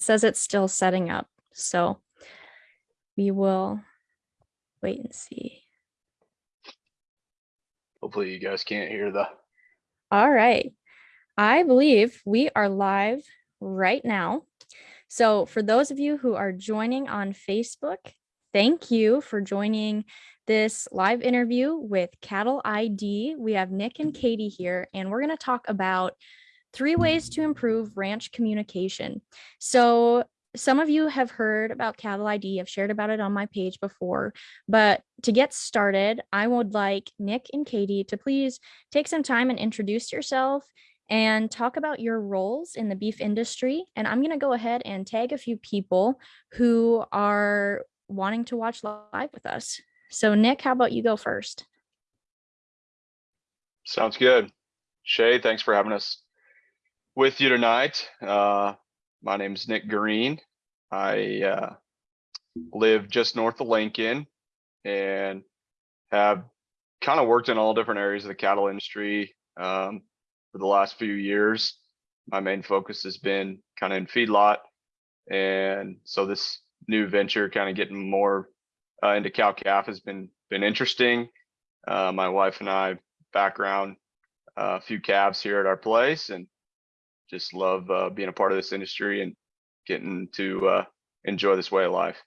it says it's still setting up. So we will wait and see. Hopefully you guys can't hear the, All right. I believe we are live right now. So for those of you who are joining on Facebook, thank you for joining this live interview with Cattle ID. We have Nick and Katie here, and we're going to talk about three ways to improve ranch communication. So some of you have heard about Cattle ID. I've shared about it on my page before, but to get started, I would like Nick and Katie to please take some time and introduce yourself and talk about your roles in the beef industry. And I'm going to go ahead and tag a few people who are wanting to watch live with us. So Nick, how about you go first? sounds good. Shay, thanks for having us with you tonight. Uh, my name is Nick Green. I uh, live just north of Lincoln and have kind of worked in all different areas of the cattle industry um, for the last few years. My main focus has been kind of in feedlot. And so this new venture kind of getting more uh, into cow calf has been been interesting. Uh, my wife and I background uh, a few calves here at our place and just love uh, being a part of this industry and getting to uh, enjoy this way of life.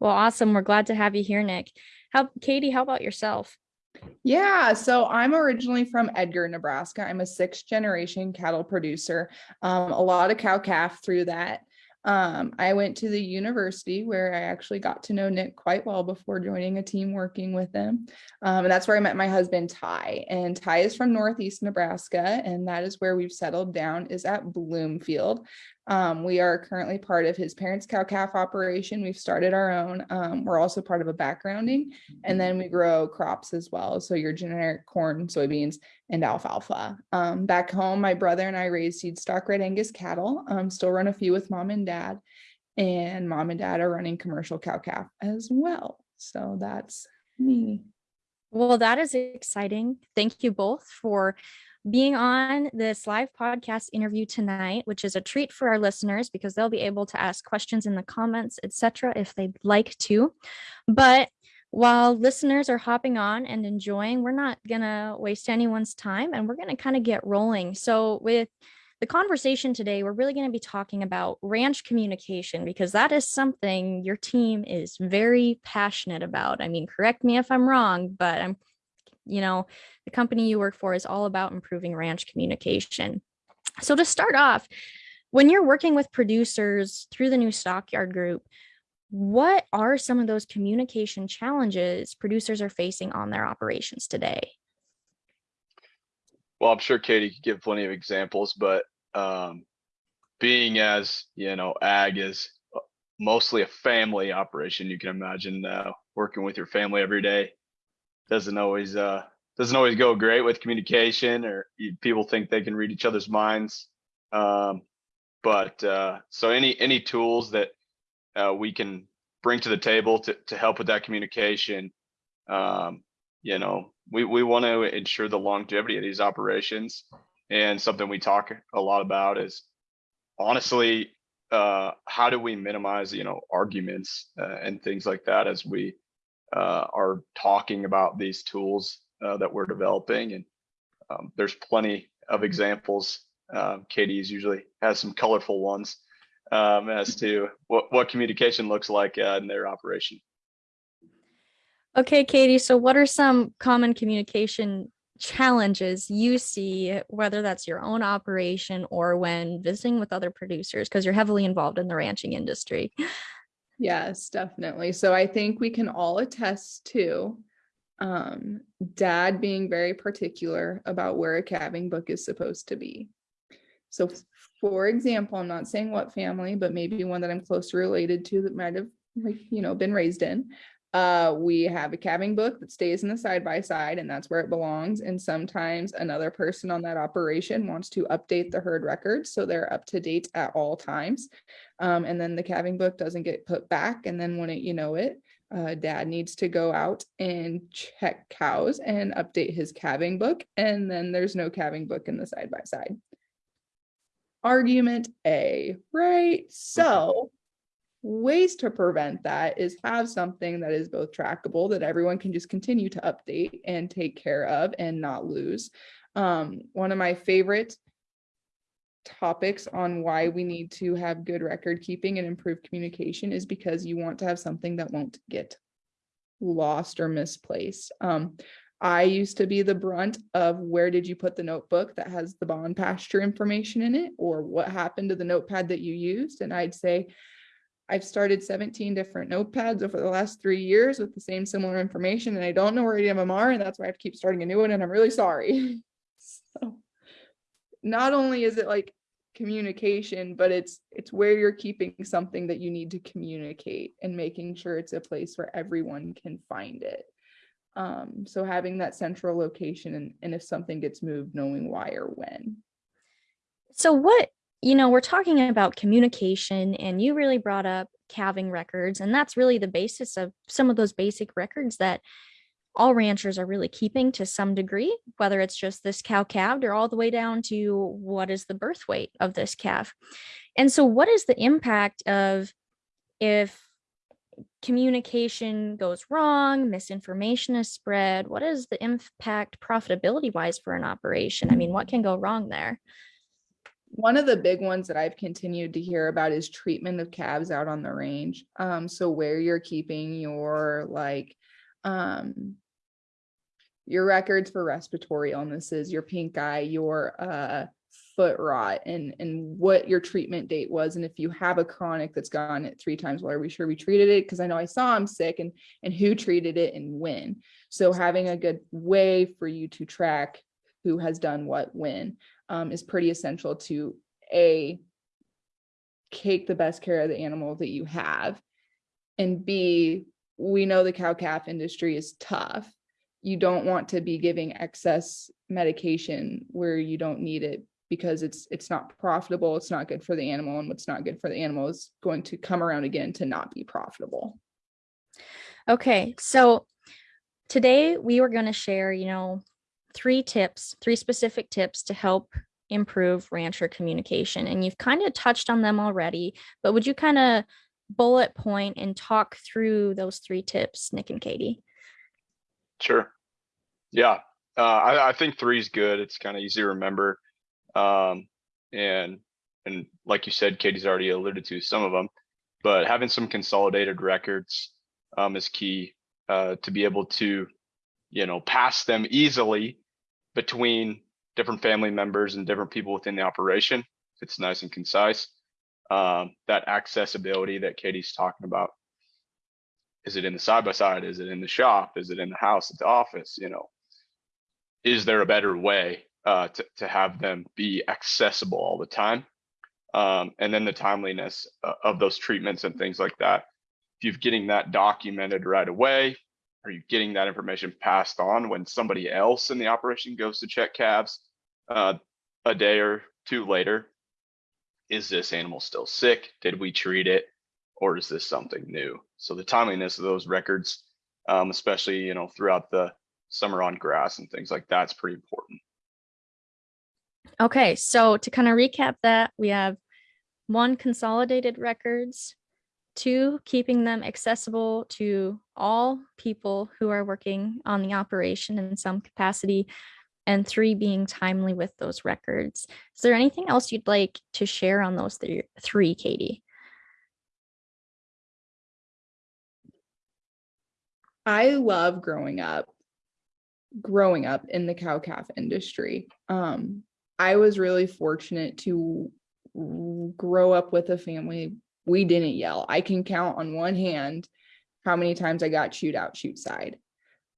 Well, awesome. We're glad to have you here, Nick. How Katie, how about yourself? Yeah, so I'm originally from Edgar, Nebraska. I'm a sixth generation cattle producer. Um, a lot of cow calf through that. Um, I went to the university where I actually got to know Nick quite well before joining a team working with him. Um, and that's where I met my husband, Ty. And Ty is from Northeast Nebraska, and that is where we've settled down is at Bloomfield. Um, we are currently part of his parents' cow calf operation. We've started our own. Um, we're also part of a backgrounding, and then we grow crops as well. So your generic corn, soybeans, and alfalfa. Um, back home, my brother and I raise seed stock red Angus cattle. Um, still run a few with mom and dad, and mom and dad are running commercial cow calf as well. So that's me. Well, that is exciting. Thank you both for being on this live podcast interview tonight, which is a treat for our listeners because they'll be able to ask questions in the comments, etc., if they'd like to. But while listeners are hopping on and enjoying, we're not going to waste anyone's time and we're going to kind of get rolling. So, with the conversation today, we're really going to be talking about ranch communication because that is something your team is very passionate about. I mean, correct me if I'm wrong, but I'm, you know, the company you work for is all about improving ranch communication. So, to start off, when you're working with producers through the new stockyard group, what are some of those communication challenges producers are facing on their operations today? Well, I'm sure Katie could give plenty of examples, but um, being as you know, ag is uh, mostly a family operation. You can imagine uh, working with your family every day doesn't always uh, doesn't always go great with communication, or people think they can read each other's minds. Um, but uh, so any any tools that uh, we can bring to the table to, to help with that communication. Um, you know, we, we want to ensure the longevity of these operations. And something we talk a lot about is honestly, uh, how do we minimize, you know, arguments uh, and things like that as we uh, are talking about these tools uh, that we're developing. And um, there's plenty of examples. Um, Katie's usually has some colorful ones um, as to what, what communication looks like uh, in their operation. Okay, Katie, so what are some common communication challenges you see, whether that's your own operation or when visiting with other producers, because you're heavily involved in the ranching industry? Yes, definitely. So I think we can all attest to um, dad being very particular about where a calving book is supposed to be. So for example, I'm not saying what family, but maybe one that I'm closely related to that might have like, you know, been raised in. Uh, we have a calving book that stays in the side by side and that's where it belongs. And sometimes another person on that operation wants to update the herd records. So they're up to date at all times. Um, and then the calving book doesn't get put back. And then when it, you know it, uh, dad needs to go out and check cows and update his calving book. And then there's no calving book in the side by side. argument A, right? So ways to prevent that is have something that is both trackable that everyone can just continue to update and take care of and not lose. Um, one of my favorite topics on why we need to have good record keeping and improve communication is because you want to have something that won't get lost or misplaced. Um, I used to be the brunt of where did you put the notebook that has the bond pasture information in it or what happened to the notepad that you used and I'd say I've started 17 different notepads over the last three years with the same similar information and I don't know where any of them are and that's why I have to keep starting a new one and I'm really sorry. so not only is it like communication, but it's it's where you're keeping something that you need to communicate and making sure it's a place where everyone can find it. Um, so having that central location and, and if something gets moved, knowing why or when. So what, you know, we're talking about communication and you really brought up calving records and that's really the basis of some of those basic records that all ranchers are really keeping to some degree, whether it's just this cow calved or all the way down to what is the birth weight of this calf. And so what is the impact of if communication goes wrong, misinformation is spread, what is the impact profitability wise for an operation? I mean, what can go wrong there? One of the big ones that I've continued to hear about is treatment of calves out on the range. Um, so where you're keeping your like um your records for respiratory illnesses, your pink eye, your uh foot rot and and what your treatment date was and if you have a chronic that's gone it three times well are we sure we treated it because i know i saw him sick and and who treated it and when so having a good way for you to track who has done what when um, is pretty essential to a take the best care of the animal that you have and b we know the cow calf industry is tough. You don't want to be giving excess medication where you don't need it because it's it's not profitable it's not good for the animal and what's not good for the animal is going to come around again to not be profitable. Okay so today we were going to share you know three tips three specific tips to help improve rancher communication and you've kind of touched on them already but would you kind of bullet point and talk through those three tips nick and katie Sure. Yeah. Uh, I, I think three is good. It's kind of easy to remember. Um, and and like you said, Katie's already alluded to some of them, but having some consolidated records um, is key uh, to be able to, you know, pass them easily between different family members and different people within the operation. It's nice and concise. Um, that accessibility that Katie's talking about. Is it in the side by side? Is it in the shop? Is it in the house at the office? You know, is there a better way uh, to, to have them be accessible all the time. Um, and then the timeliness uh, of those treatments and things like that. If you're getting that documented right away, are you getting that information passed on when somebody else in the operation goes to check calves uh, a day or two later? Is this animal still sick? Did we treat it? Or is this something new? So the timeliness of those records, um, especially you know throughout the summer on grass and things like that's pretty important. Okay, so to kind of recap that, we have one, consolidated records, two, keeping them accessible to all people who are working on the operation in some capacity, and three, being timely with those records. Is there anything else you'd like to share on those th three, Katie? I love growing up, growing up in the cow calf industry. Um, I was really fortunate to grow up with a family. We didn't yell. I can count on one hand how many times I got chewed out, shoot side.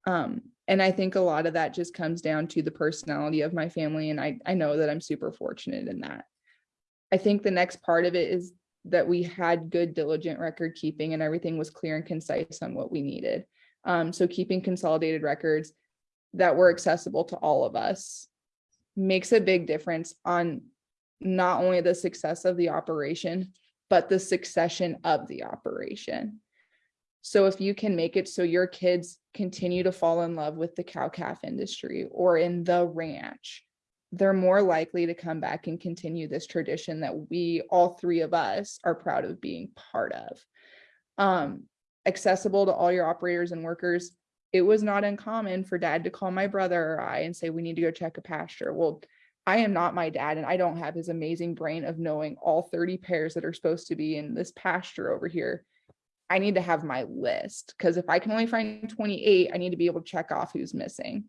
Um, and I think a lot of that just comes down to the personality of my family. And I, I know that I'm super fortunate in that. I think the next part of it is that we had good diligent record keeping and everything was clear and concise on what we needed. Um, so keeping consolidated records that were accessible to all of us makes a big difference on not only the success of the operation, but the succession of the operation. So if you can make it so your kids continue to fall in love with the cow calf industry or in the ranch, they're more likely to come back and continue this tradition that we, all three of us, are proud of being part of. Um, accessible to all your operators and workers. It was not uncommon for dad to call my brother or I and say, we need to go check a pasture. Well, I am not my dad and I don't have his amazing brain of knowing all 30 pairs that are supposed to be in this pasture over here. I need to have my list because if I can only find 28, I need to be able to check off who's missing.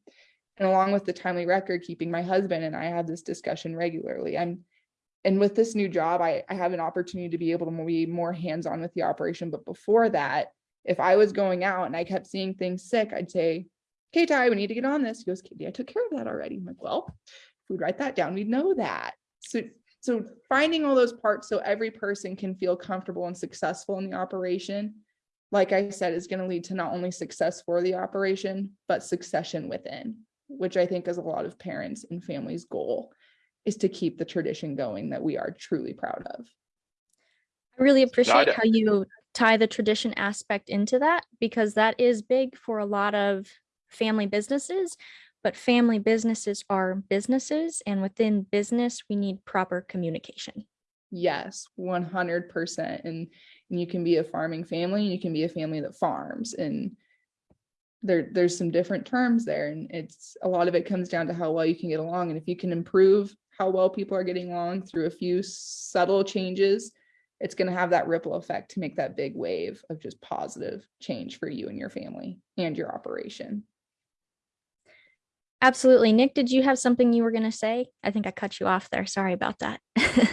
And along with the timely record keeping, my husband and I have this discussion regularly. I'm and with this new job, I, I have an opportunity to be able to be more hands-on with the operation. But before that, if I was going out and I kept seeing things sick, I'd say, okay, Ty, we need to get on this. He goes, Katie, I took care of that already. I'm like, well, we'd write that down, we'd know that. So, so finding all those parts so every person can feel comfortable and successful in the operation, like I said, is going to lead to not only success for the operation, but succession within, which I think is a lot of parents and families' goal is to keep the tradition going that we are truly proud of. I really appreciate how you tie the tradition aspect into that because that is big for a lot of family businesses. But family businesses are businesses, and within business, we need proper communication. Yes, 100%. And, and you can be a farming family, and you can be a family that farms. And there, there's some different terms there. And it's a lot of it comes down to how well you can get along. And if you can improve how well people are getting along through a few subtle changes, it's going to have that ripple effect to make that big wave of just positive change for you and your family and your operation. Absolutely. Nick, did you have something you were going to say? I think I cut you off there. Sorry about that.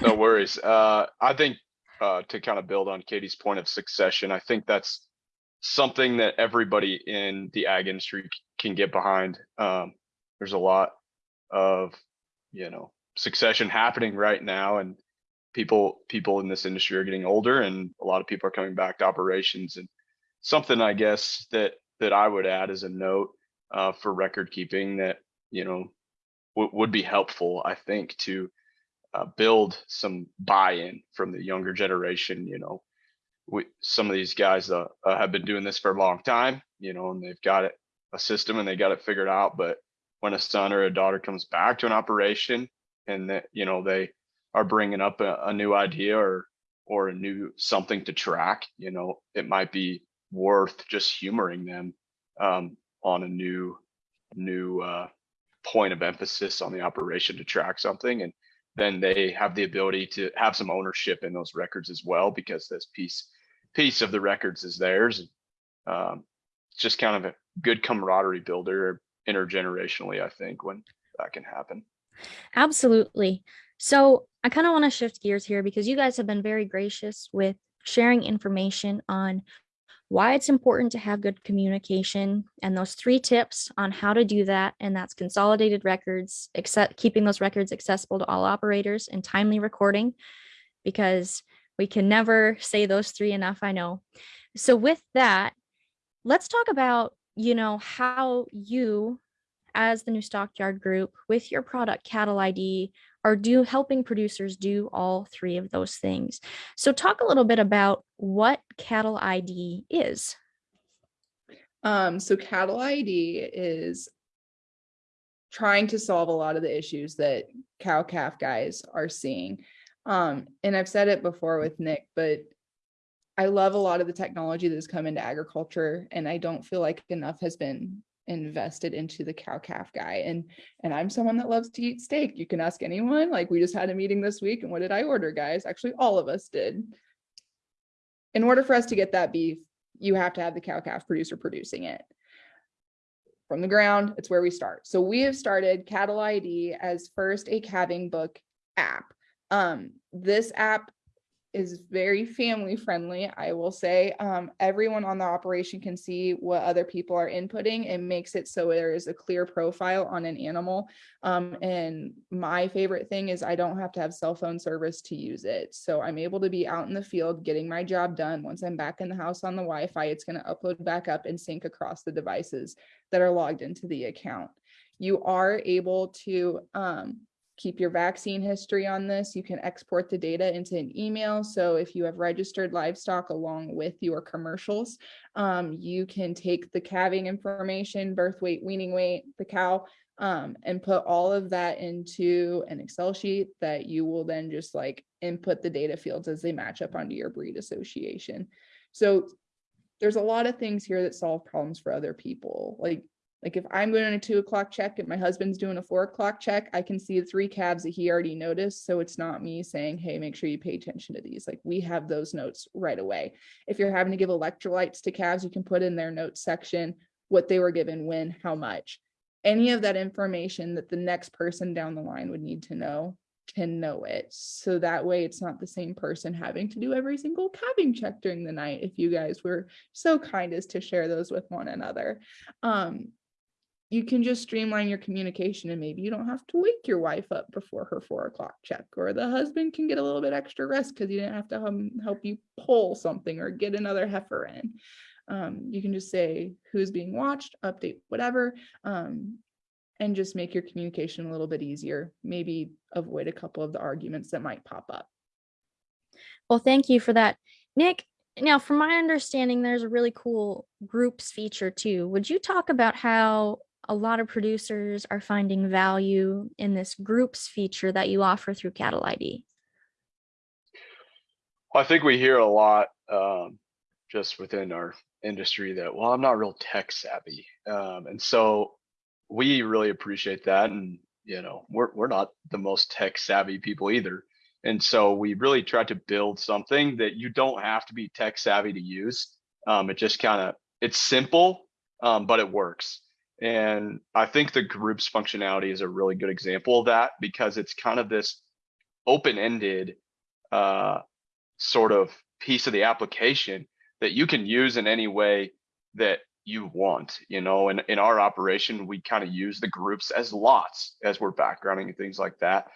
No worries. Uh, I think uh, to kind of build on Katie's point of succession, I think that's something that everybody in the ag industry can get behind. Um, there's a lot of, you know, succession happening right now, and people people in this industry are getting older, and a lot of people are coming back to operations. And something I guess that that I would add as a note uh, for record keeping that you know would be helpful, I think, to uh, build some buy-in from the younger generation. You know, we some of these guys uh, uh, have been doing this for a long time, you know, and they've got it a system and they got it figured out. But when a son or a daughter comes back to an operation and that you know they are bringing up a, a new idea or or a new something to track, you know, it might be worth just humoring them um, on a new new uh, point of emphasis on the operation to track something. And then they have the ability to have some ownership in those records as well because this piece piece of the records is theirs. Um, just kind of a good camaraderie builder intergenerationally i think when that can happen. Absolutely. So I kind of want to shift gears here because you guys have been very gracious with sharing information on why it's important to have good communication and those three tips on how to do that. And that's consolidated records, except keeping those records accessible to all operators and timely recording, because we can never say those three enough, I know. So with that, let's talk about, you know, how you as the new stockyard group with your product cattle id are do helping producers do all three of those things so talk a little bit about what cattle id is Um, so cattle ID is trying to solve a lot of the issues that cow calf guys are seeing. Um, and I've said it before with Nick, but I love a lot of the technology that has come into agriculture and I don't feel like enough has been invested into the cow calf guy. And and I'm someone that loves to eat steak. You can ask anyone. Like we just had a meeting this week and what did I order, guys? Actually, all of us did. In order for us to get that beef, you have to have the cow calf producer producing it from the ground. It's where we start. So we have started Cattle ID as first a calving book app. Um, this app is very family friendly. I will say, um, everyone on the operation can see what other people are inputting and makes it so there is a clear profile on an animal. Um, and my favorite thing is I don't have to have cell phone service to use it. So I'm able to be out in the field getting my job done. Once I'm back in the house on the Wi-Fi, it's going to upload back up and sync across the devices that are logged into the account. You are able to um, keep your vaccine history on this. You can export the data into an email. So if you have registered livestock along with your commercials, um, you can take the calving information, birth weight, weaning weight, the cow, um, and put all of that into an Excel sheet that you will then just like input the data fields as they match up onto your breed association. So there's a lot of things here that solve problems for other people. Like, like if I'm doing a two o'clock check and my husband's doing a four o'clock check, I can see the three calves that he already noticed. So it's not me saying, hey, make sure you pay attention to these. Like we have those notes right away. If you're having to give electrolytes to calves, you can put in their notes section what they were given, when, how much any of that information that the next person down the line would need to know can know it. So that way it's not the same person having to do every single calving check during the night if you guys were so kind as to share those with one another. Um, you can just streamline your communication and maybe you don't have to wake your wife up before her four o'clock check or the husband can get a little bit extra rest because you didn't have to um, help you pull something or get another heifer in um, you can just say who's being watched, update whatever, um, and just make your communication a little bit easier. Maybe avoid a couple of the arguments that might pop up. Well, thank you for that. Nick, now from my understanding, there's a really cool groups feature too. Would you talk about how a lot of producers are finding value in this groups feature that you offer through Cattle ID? I think we hear a lot um, just within our industry that well i'm not real tech savvy um, and so we really appreciate that and you know we're, we're not the most tech savvy people either and so we really try to build something that you don't have to be tech savvy to use um, it just kind of it's simple um, but it works and i think the groups functionality is a really good example of that because it's kind of this open-ended uh, sort of piece of the application that you can use in any way that you want you know? And in our operation we kind of use the groups as lots as we're backgrounding and things like that.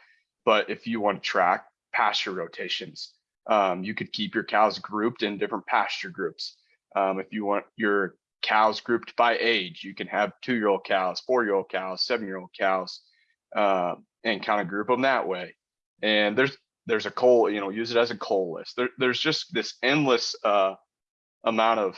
But if you want to track pasture rotations um, you could keep your cows grouped in different pasture groups. Um, if you want your cows grouped by age you can have two year old cows four year old cows seven year old cows uh, and kind of group them that way and there's there's a cull you know use it as a cull list there, there's just this endless uh, amount of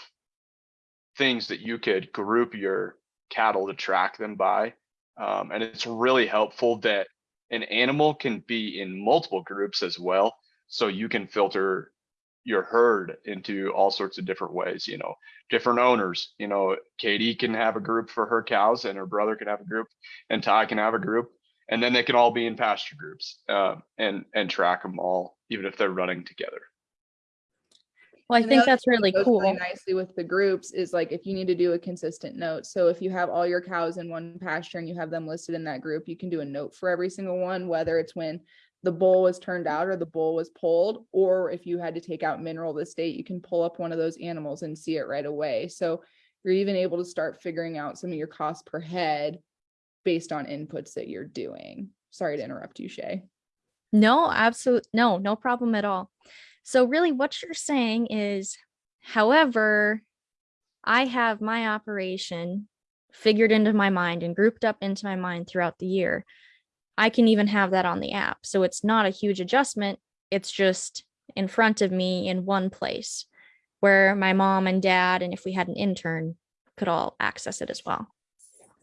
things that you could group your cattle to track them by. Um, and it's really helpful that an animal can be in multiple groups as well. So you can filter your herd into all sorts of different ways, you know, different owners, you know, Katie can have a group for her cows and her brother can have a group and Ty can have a group and then they can all be in pasture groups uh, and, and track them all, even if they're running together. Well, I And think other that's thing that really cool. Nicely with the groups is like if you need to do a consistent note. So if you have all your cows in one pasture and you have them listed in that group, you can do a note for every single one, whether it's when the bull was turned out or the bull was pulled, or if you had to take out mineral this date, you can pull up one of those animals and see it right away. So you're even able to start figuring out some of your cost per head based on inputs that you're doing. Sorry to interrupt you, Shay. No, absolute no, no problem at all. So really what you're saying is, however, I have my operation figured into my mind and grouped up into my mind throughout the year. I can even have that on the app. So it's not a huge adjustment. It's just in front of me in one place where my mom and dad, and if we had an intern, could all access it as well.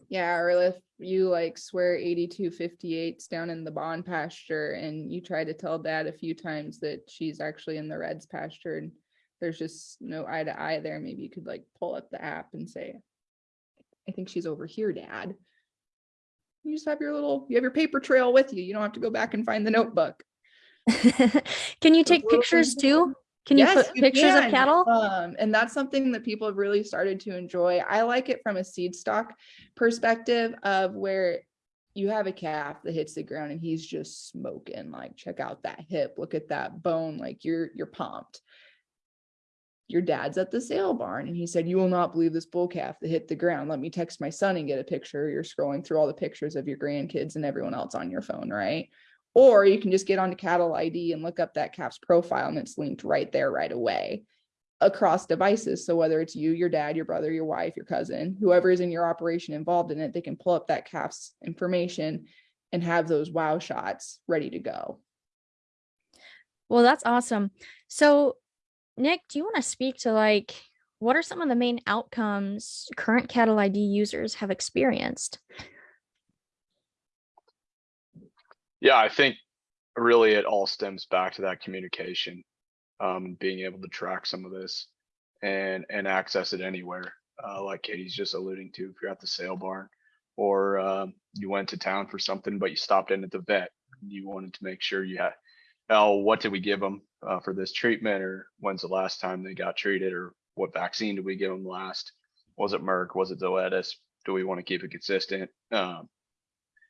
Yeah, or if you like swear 8258's down in the bond pasture and you try to tell dad a few times that she's actually in the reds pasture and there's just no eye to eye there, maybe you could like pull up the app and say, I think she's over here, dad. You just have your little, you have your paper trail with you. You don't have to go back and find the notebook. Can you take pictures too? Can you Yes, put you pictures of cattle? Um, and that's something that people have really started to enjoy. I like it from a seed stock perspective of where you have a calf that hits the ground and he's just smoking. Like, check out that hip, look at that bone. Like you're you're pumped. Your dad's at the sale barn and he said, You will not believe this bull calf that hit the ground. Let me text my son and get a picture. You're scrolling through all the pictures of your grandkids and everyone else on your phone, right? Or you can just get onto cattle ID and look up that calf's profile and it's linked right there right away across devices. So whether it's you, your dad, your brother, your wife, your cousin, whoever is in your operation involved in it, they can pull up that calf's information and have those wow shots ready to go. Well, that's awesome. So, Nick, do you want to speak to like what are some of the main outcomes current cattle ID users have experienced? Yeah, I think really it all stems back to that communication. Um, being able to track some of this and, and access it anywhere. Uh, like Katie's just alluding to, if you're at the sale barn or, um, you went to town for something, but you stopped in at the vet. You wanted to make sure you had, oh, what did we give them, uh, for this treatment? Or when's the last time they got treated? Or what vaccine did we give them last? Was it Merck? Was it Zoetis? Do we want to keep it consistent? Um,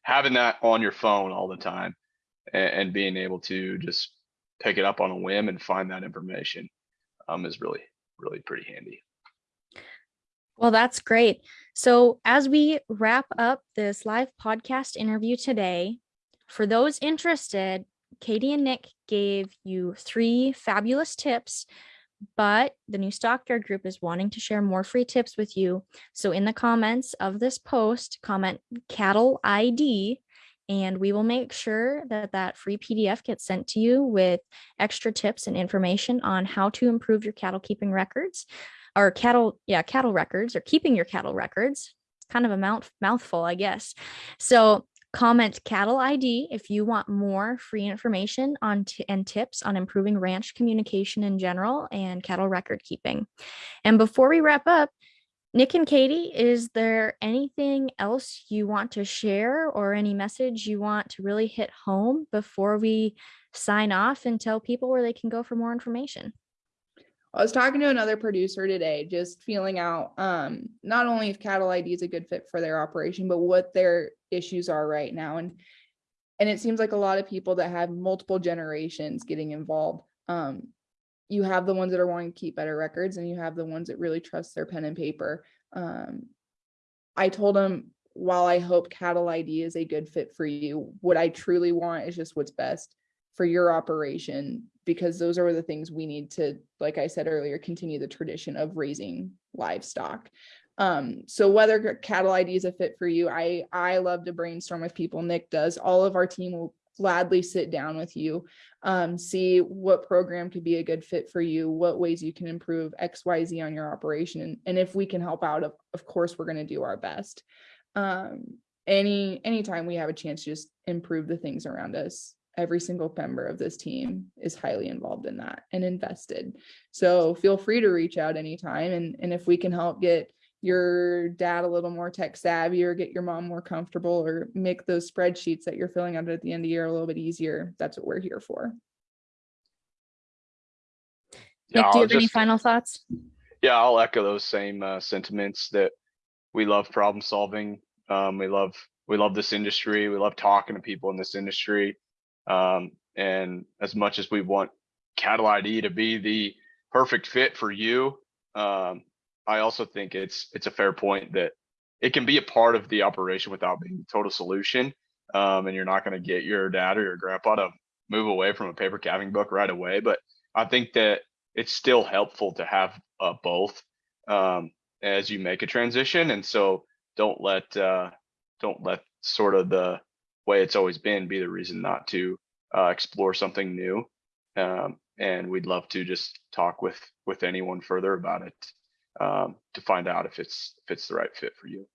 having that on your phone all the time and, and being able to just pick it up on a whim and find that information um, is really, really pretty handy. Well, that's great. So, as we wrap up this live podcast interview today, for those interested, Katie and Nick gave you three fabulous tips, but the new Stockyard group is wanting to share more free tips with you. So, in the comments of this post, comment cattle ID, and we will make sure that that free PDF gets sent to you with extra tips and information on how to improve your cattle keeping records or cattle, yeah, cattle records or keeping your cattle records. It's kind of a mouth mouthful, I guess. So comment cattle ID if you want more free information on and tips on improving ranch communication in general and cattle record keeping. And before we wrap up, Nick and Katie, is there anything else you want to share or any message you want to really hit home before we sign off and tell people where they can go for more information? I was talking to another producer today, just feeling out um, not only if cattle ID is a good fit for their operation, but what their issues are right now. And and it seems like a lot of people that have multiple generations getting involved. Um, you have the ones that are wanting to keep better records, and you have the ones that really trust their pen and paper. Um, I told them while I hope cattle ID is a good fit for you, what I truly want is just what's best for your operation because those are the things we need to like i said earlier continue the tradition of raising livestock. Um so whether cattle id is a fit for you i i love to brainstorm with people. Nick does. All of our team will gladly sit down with you um see what program could be a good fit for you what ways you can improve xyz on your operation and, and if we can help out of, of course we're going to do our best. Um any anytime we have a chance to just improve the things around us every single member of this team is highly involved in that and invested. So feel free to reach out anytime. And, and if we can help get your dad a little more tech savvy or get your mom more comfortable or make those spreadsheets that you're filling out at the end of the year a little bit easier, that's what we're here for. Nick, do you have any final thoughts? Yeah, I'll echo those same uh, sentiments that we love problem solving. Um, we love we love this industry. We love talking to people in this industry. Um, and as much as we want Cattle ID to be the perfect fit for you, um, I also think it's it's a fair point that it can be a part of the operation without being the total solution. Um, and you're not going to get your dad or your grandpa to move away from a paper calving book right away. But I think that it's still helpful to have uh, both um, as you make a transition. And so don't let uh, don't let sort of the way it's always been be the reason not to uh, explore something new. Um, and we'd love to just talk with with anyone further about it um, to find out if it's if it's the right fit for you.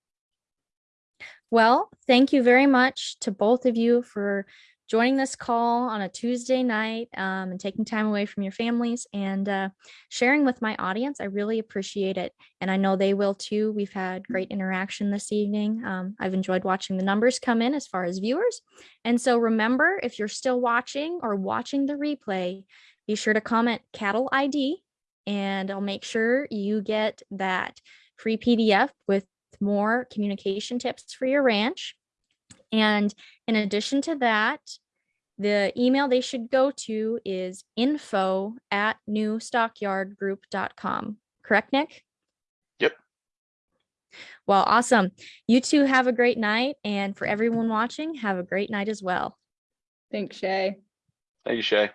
Well, thank you very much to both of you for joining this call on a Tuesday night um, and taking time away from your families and uh, sharing with my audience. I really appreciate it. And I know they will too. We've had great interaction this evening. Um, I've enjoyed watching the numbers come in as far as viewers. And so remember, if you're still watching or watching the replay, be sure to comment cattle ID and I'll make sure you get that free PDF with more communication tips for your ranch. And in addition to that, the email they should go to is info at newstockyardgroup.com. Correct, Nick? Yep. Well, awesome. You two have a great night. And for everyone watching, have a great night as well. Thanks, Shay. Thank you, Shay.